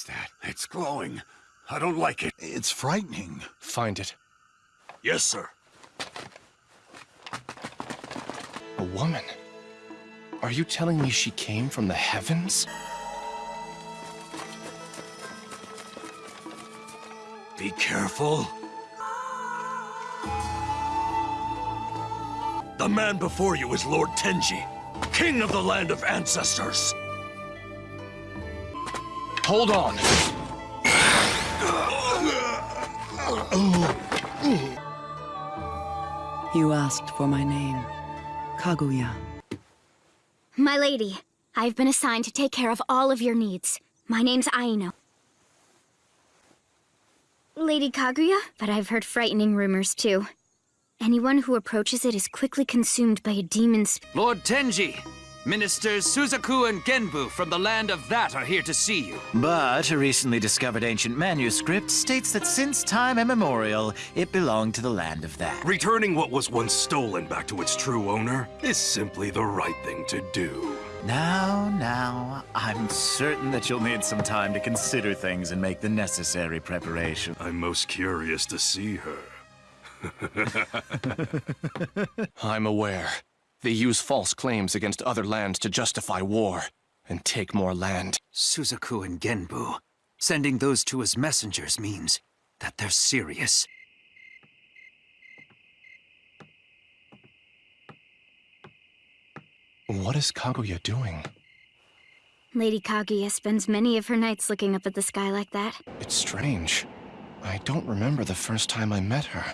What's that? It's glowing. I don't like it. It's frightening. Find it. Yes, sir. A woman? Are you telling me she came from the heavens? Be careful. The man before you is Lord Tenji, king of the land of ancestors. Hold on! You asked for my name. Kaguya. My lady, I've been assigned to take care of all of your needs. My name's Aino. Lady Kaguya? But I've heard frightening rumors, too. Anyone who approaches it is quickly consumed by a demon's... Lord Tenji, Ministers Suzaku and Genbu from the land of that are here to see you. But a recently discovered ancient manuscript states that since time immemorial, it belonged to the land of that. Returning what was once stolen back to its true owner is simply the right thing to do. Now, now, I'm certain that you'll need some time to consider things and make the necessary preparation. I'm most curious to see her. I'm aware. They use false claims against other lands to justify war and take more land. Suzaku and Genbu. Sending those two as messengers means that they're serious. What is Kaguya doing? Lady Kaguya spends many of her nights looking up at the sky like that. It's strange. I don't remember the first time I met her.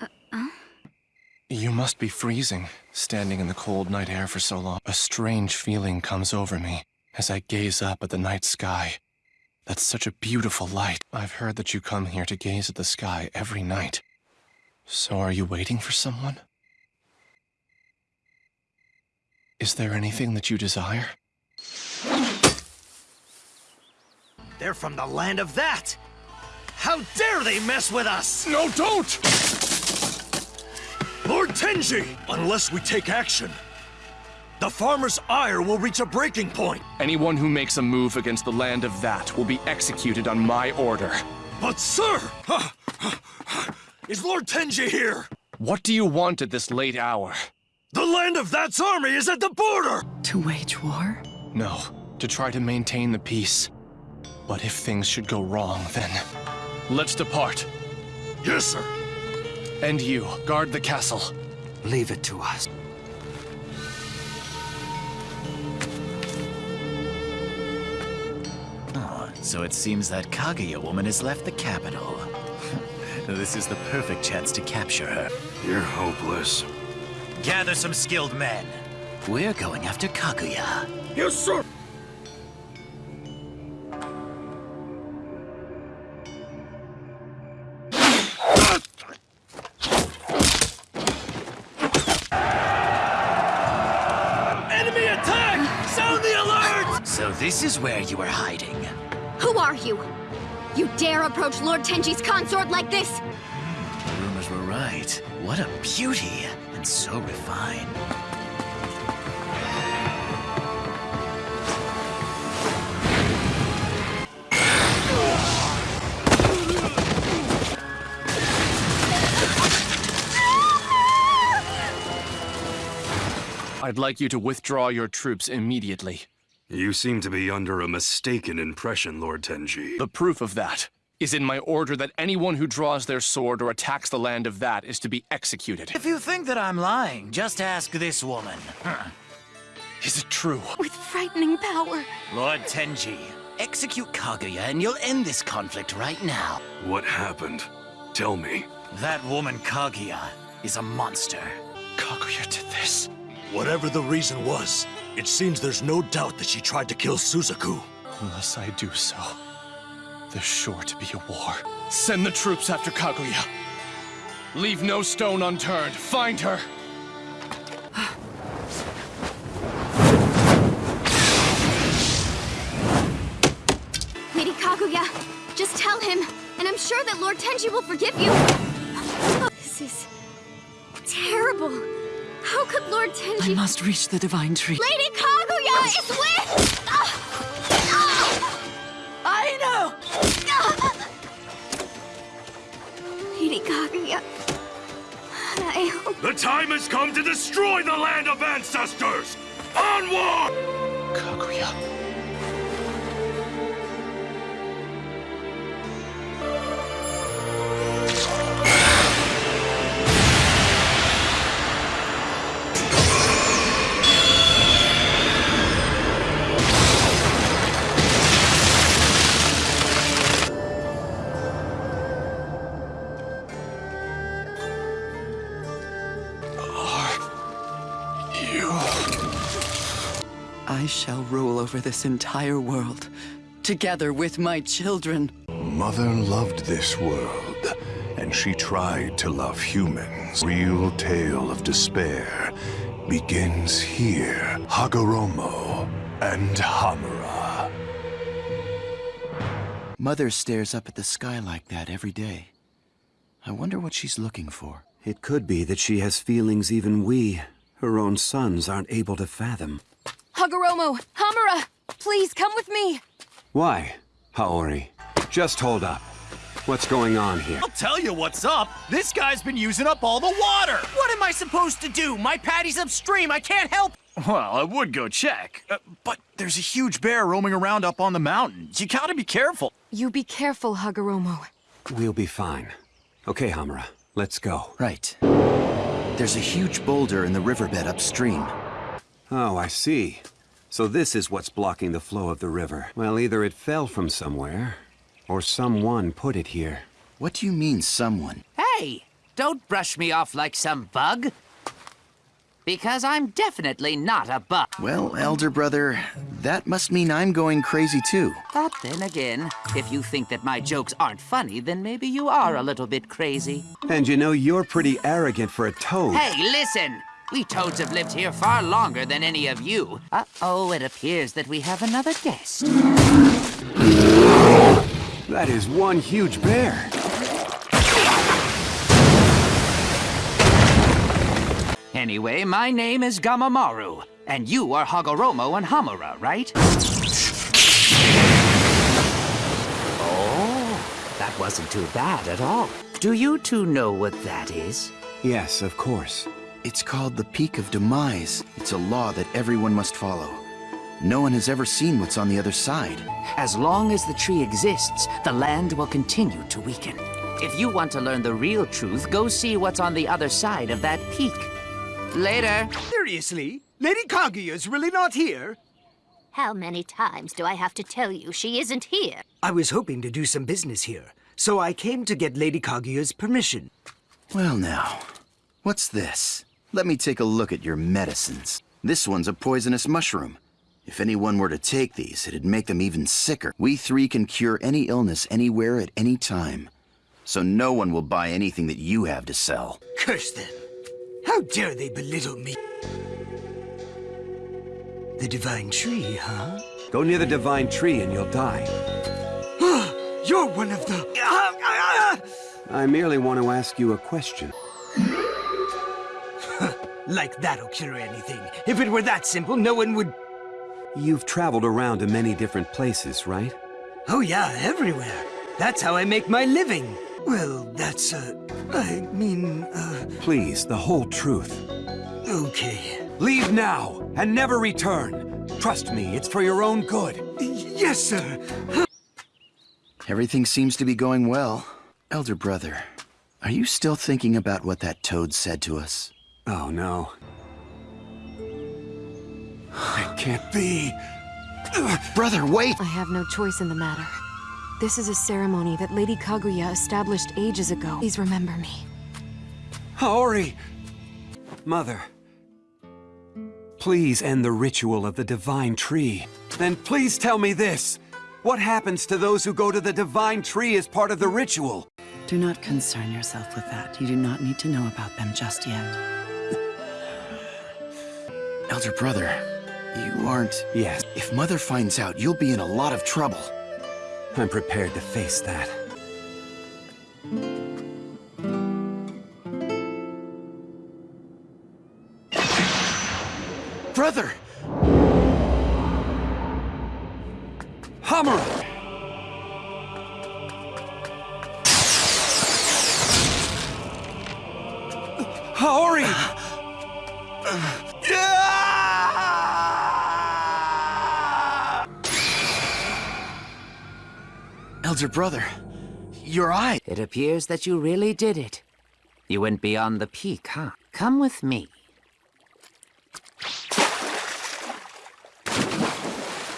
Uh, uh? You must be freezing, standing in the cold night air for so long. A strange feeling comes over me as I gaze up at the night sky. That's such a beautiful light. I've heard that you come here to gaze at the sky every night. So are you waiting for someone? Is there anything that you desire? They're from the land of that! How dare they mess with us! No, don't! Lord Tenji! Unless we take action, the farmer's ire will reach a breaking point. Anyone who makes a move against the land of that will be executed on my order. But sir! Is Lord Tenji here? What do you want at this late hour? The land of that's army is at the border! To wage war? No, to try to maintain the peace. But if things should go wrong, then... Let's depart. Yes, sir. And you, guard the castle. Leave it to us. Oh, so it seems that Kaguya woman has left the capital. this is the perfect chance to capture her. You're hopeless. Gather some skilled men. We're going after Kaguya. Yes, sir! This is where you were hiding. Who are you? You dare approach Lord Tenji's consort like this? The rumors were right. What a beauty, and so refined. I'd like you to withdraw your troops immediately. You seem to be under a mistaken impression, Lord Tenji. The proof of that is in my order that anyone who draws their sword or attacks the land of that is to be executed. If you think that I'm lying, just ask this woman. Is it true? With frightening power. Lord Tenji, execute Kaguya and you'll end this conflict right now. What happened? Tell me. That woman Kaguya is a monster. Kaguya did this. Whatever the reason was, it seems there's no doubt that she tried to kill Suzaku. Unless I do so, there's sure to be a war. Send the troops after Kaguya. Leave no stone unturned. Find her. Lady Kaguya, just tell him, and I'm sure that Lord Tenji will forgive you. This is terrible. How could Lord Tenji... I must reach the divine tree. Lady Kaguya is with... Ah! Ah! I know. Ah! Lady Kaguya... I hope... The time has come to destroy the land of ancestors! Onward! Kaguya... I shall rule over this entire world, together with my children. Mother loved this world, and she tried to love humans. Real tale of despair begins here. Hagoromo and Hamura. Mother stares up at the sky like that every day. I wonder what she's looking for. It could be that she has feelings even we, her own sons, aren't able to fathom. Hagoromo, Hamura, please come with me. Why, Haori? Just hold up. What's going on here? I'll tell you what's up. This guy's been using up all the water. What am I supposed to do? My paddy's upstream. I can't help. Well, I would go check, uh, but there's a huge bear roaming around up on the mountains. You gotta be careful. You be careful, Hagoromo. We'll be fine. Okay, Hamura, let's go. Right. There's a huge boulder in the riverbed upstream. Oh, I see. So this is what's blocking the flow of the river. Well, either it fell from somewhere, or someone put it here. What do you mean, someone? Hey, don't brush me off like some bug. Because I'm definitely not a bug. Well, elder brother, that must mean I'm going crazy too. But then again, if you think that my jokes aren't funny, then maybe you are a little bit crazy. And you know, you're pretty arrogant for a toad. Hey, listen! We toads have lived here far longer than any of you. Uh-oh, it appears that we have another guest. That is one huge bear. Anyway, my name is Gamamaru, and you are Hagoromo and Hamura, right? Oh, that wasn't too bad at all. Do you two know what that is? Yes, of course. It's called the Peak of Demise. It's a law that everyone must follow. No one has ever seen what's on the other side. As long as the tree exists, the land will continue to weaken. If you want to learn the real truth, go see what's on the other side of that peak. Later. Seriously? Lady Kaguya's really not here? How many times do I have to tell you she isn't here? I was hoping to do some business here, so I came to get Lady Kaguya's permission. Well now, what's this? Let me take a look at your medicines. This one's a poisonous mushroom. If anyone were to take these, it'd make them even sicker. We three can cure any illness anywhere at any time. So no one will buy anything that you have to sell. Curse them! How dare they belittle me? The Divine Tree, huh? Go near the Divine Tree and you'll die. Ah, you're one of the... I merely want to ask you a question. Like that'll cure anything. If it were that simple, no one would... You've traveled around to many different places, right? Oh yeah, everywhere. That's how I make my living. Well, that's, uh, I mean, uh... Please, the whole truth. Okay. Leave now, and never return. Trust me, it's for your own good. Yes, sir. Everything seems to be going well. Elder brother, are you still thinking about what that toad said to us? Oh, no. It can't be. Brother, wait! I have no choice in the matter. This is a ceremony that Lady Kaguya established ages ago. Please remember me. Haori! Mother. Please end the ritual of the Divine Tree. Then please tell me this. What happens to those who go to the Divine Tree as part of the ritual? Do not concern yourself with that. You do not need to know about them just yet. Elder brother, you aren't... Yes. If Mother finds out, you'll be in a lot of trouble. I'm prepared to face that. Brother! Elder brother, your eye. It appears that you really did it. You went beyond the peak, huh? Come with me.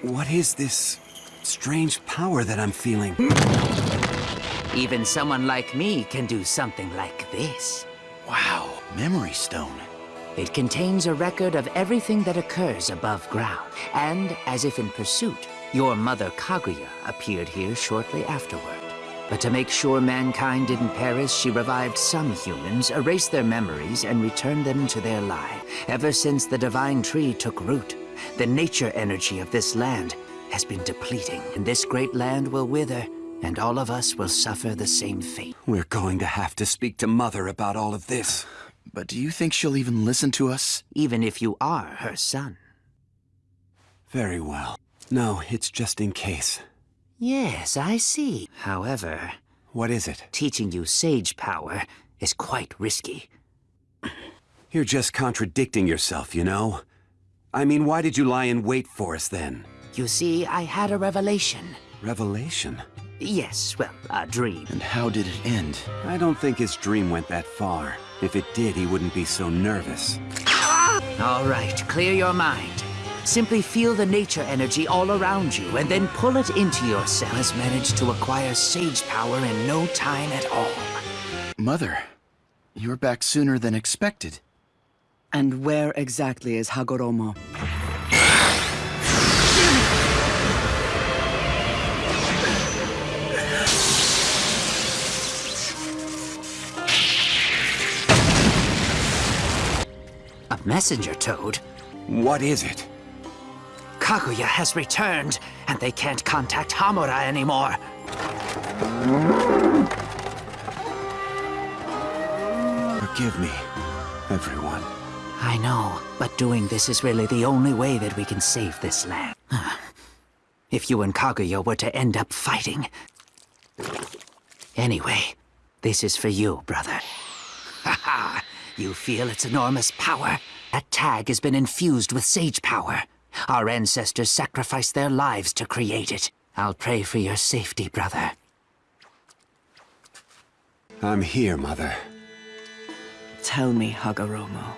What is this strange power that I'm feeling? Hmm? Even someone like me can do something like this. Wow, memory stone. It contains a record of everything that occurs above ground. And, as if in pursuit, your mother Kaguya appeared here shortly afterward. But to make sure mankind didn't perish, she revived some humans, erased their memories, and returned them to their life. Ever since the Divine Tree took root, the nature energy of this land has been depleting. And this great land will wither, and all of us will suffer the same fate. We're going to have to speak to Mother about all of this. But do you think she'll even listen to us? Even if you are her son. Very well. No, it's just in case. Yes, I see. However... What is it? Teaching you sage power is quite risky. You're just contradicting yourself, you know? I mean, why did you lie in wait for us then? You see, I had a revelation. Revelation? Yes, well, a dream. And how did it end? I don't think his dream went that far. If it did, he wouldn't be so nervous. All right, clear your mind. Simply feel the nature energy all around you, and then pull it into yourself. Has managed to acquire sage power in no time at all. Mother, you're back sooner than expected. And where exactly is Hagoromo? A messenger toad? What is it? Kaguya has returned, and they can't contact Hamura anymore. Forgive me, everyone. I know, but doing this is really the only way that we can save this land. if you and Kaguya were to end up fighting... Anyway, this is for you, brother. Haha, you feel its enormous power? That tag has been infused with sage power. Our ancestors sacrificed their lives to create it. I'll pray for your safety, brother. I'm here, Mother. Tell me, Hagoromo.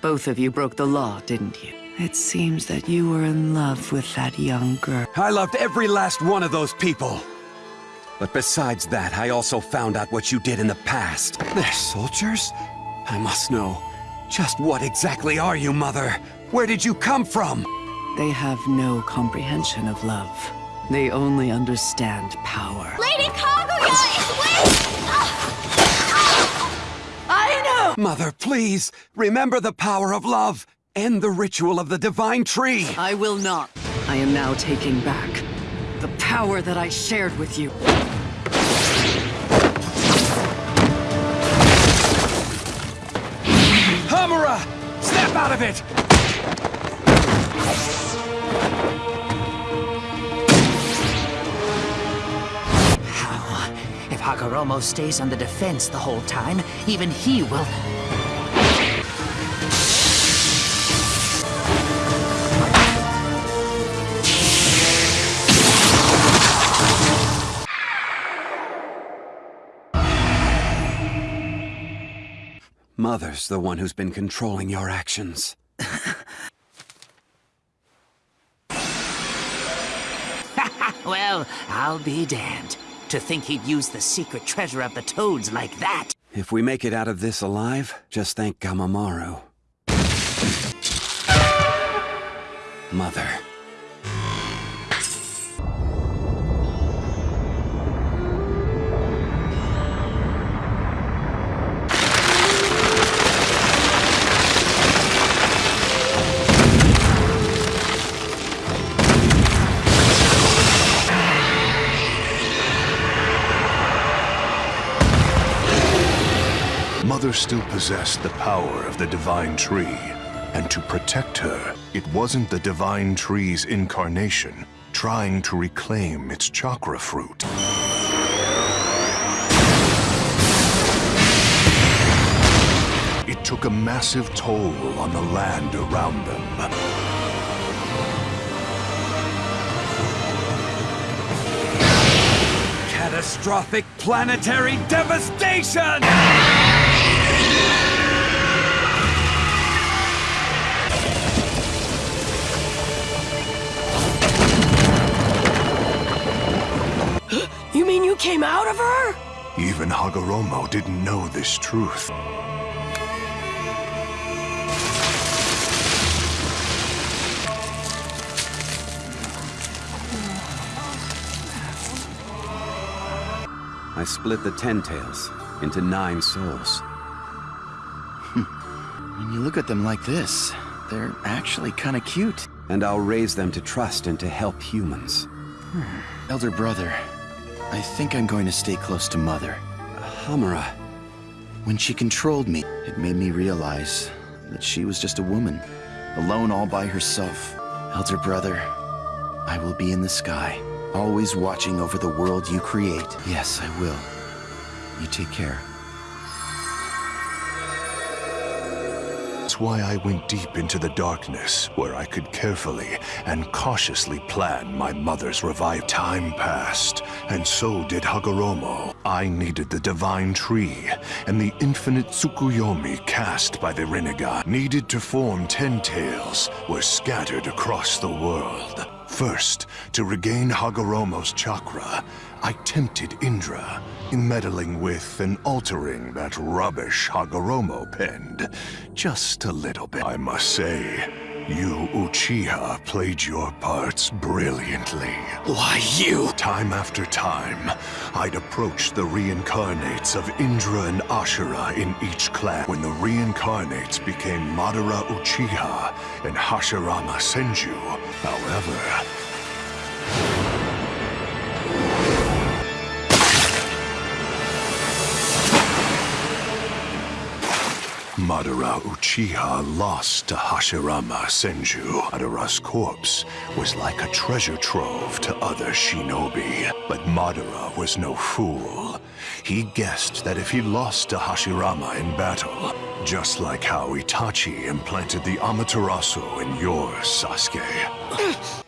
Both of you broke the law, didn't you? It seems that you were in love with that young girl. I loved every last one of those people. But besides that, I also found out what you did in the past. They're soldiers? I must know. Just what exactly are you, Mother? Where did you come from? They have no comprehension of love. They only understand power. Lady Kaguya is with... Ah! Ah! I know! Mother, please, remember the power of love. End the ritual of the Divine Tree. I will not. I am now taking back the power that I shared with you. Hamura! Snap out of it! Hagoromo stays on the defense the whole time, even he will... Mother's the one who's been controlling your actions. well, I'll be damned. To think he'd use the secret treasure of the Toads like that. If we make it out of this alive, just thank Gamamaru. Mother. Still possessed the power of the Divine Tree, and to protect her, it wasn't the Divine Tree's incarnation trying to reclaim its chakra fruit. It took a massive toll on the land around them. Catastrophic planetary devastation! Came out of her? Even Hagoromo didn't know this truth. I split the Ten Tails into nine souls. when you look at them like this, they're actually kind of cute. And I'll raise them to trust and to help humans. Hmm. Elder brother, I think I'm going to stay close to Mother. Hamura. When she controlled me, it made me realize that she was just a woman, alone all by herself. Elder brother, I will be in the sky, always watching over the world you create. Yes, I will. You take care. That's why I went deep into the darkness, where I could carefully and cautiously plan my mother's revive. Time passed, and so did Hagoromo. I needed the divine tree, and the infinite Tsukuyomi cast by the Rinnegan, needed to form Ten Tails, were scattered across the world. First, to regain Hagoromo's chakra, I tempted Indra in meddling with and altering that rubbish Hagoromo penned. Just a little bit. I must say, you Uchiha played your parts brilliantly. Why you? Time after time, I'd approach the reincarnates of Indra and Ashura in each clan. When the reincarnates became Madara Uchiha and Hashirama Senju, however, Madara Uchiha lost to Hashirama Senju. Madara's corpse was like a treasure trove to other shinobi. But Madara was no fool. He guessed that if he lost to Hashirama in battle, just like how Itachi implanted the Amaterasu in yours, Sasuke,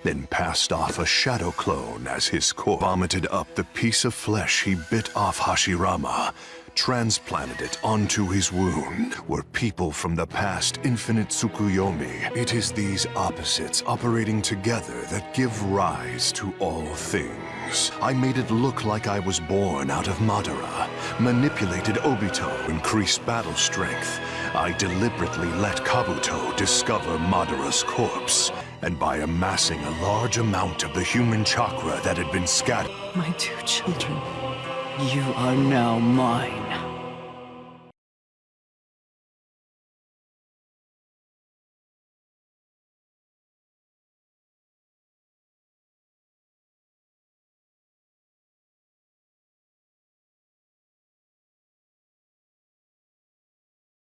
then passed off a shadow clone as his corpse, vomited up the piece of flesh he bit off Hashirama, transplanted it onto his wound, were people from the past infinite Tsukuyomi. It is these opposites operating together that give rise to all things. I made it look like I was born out of Madara, manipulated Obito, increased battle strength. I deliberately let Kabuto discover Madara's corpse, and by amassing a large amount of the human chakra that had been scattered... My two children. You are now mine.